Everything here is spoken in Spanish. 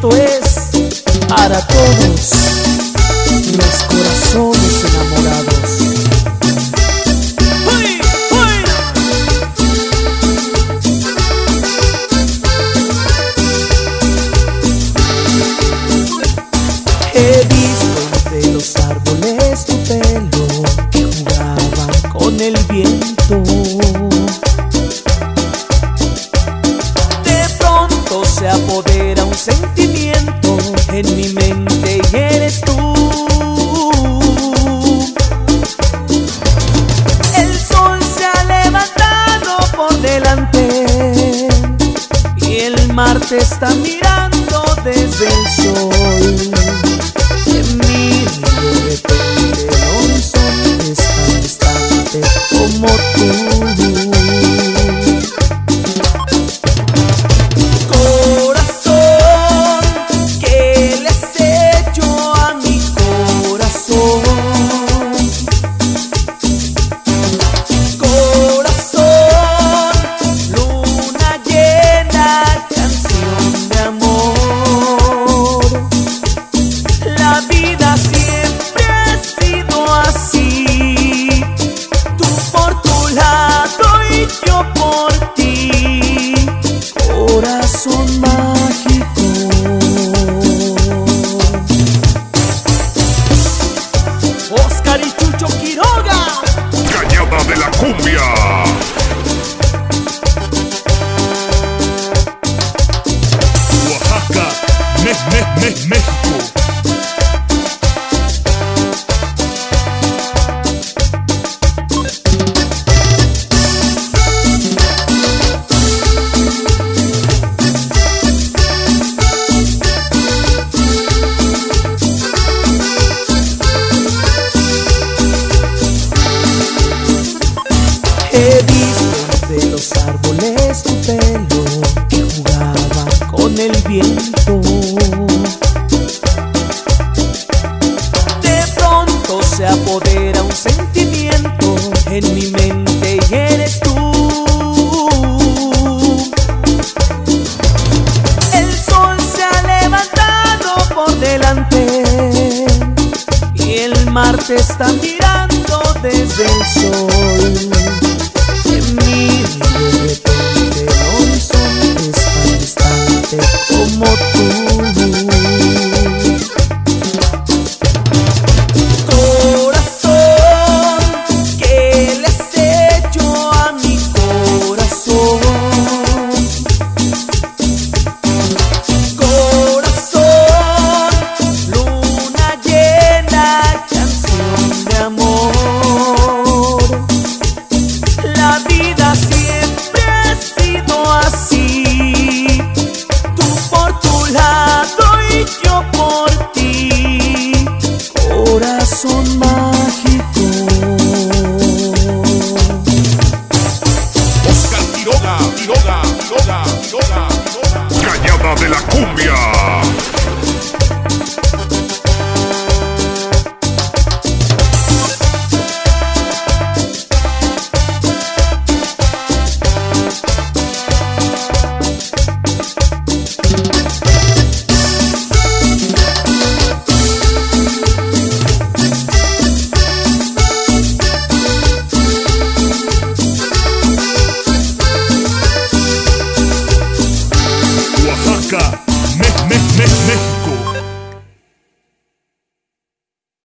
esto es para todos los corazones enamorados. ¡Uy, uy! He visto entre los árboles tu pelo que jugaba con el viento. Te está mirando desde el sol. 说慢 He visto de los árboles tu pelo que jugaba con el viento. De pronto se apodera un sentimiento en mi mente y eres tú. El sol se ha levantado por delante y el mar te está mirando desde el sol. Te miro la cum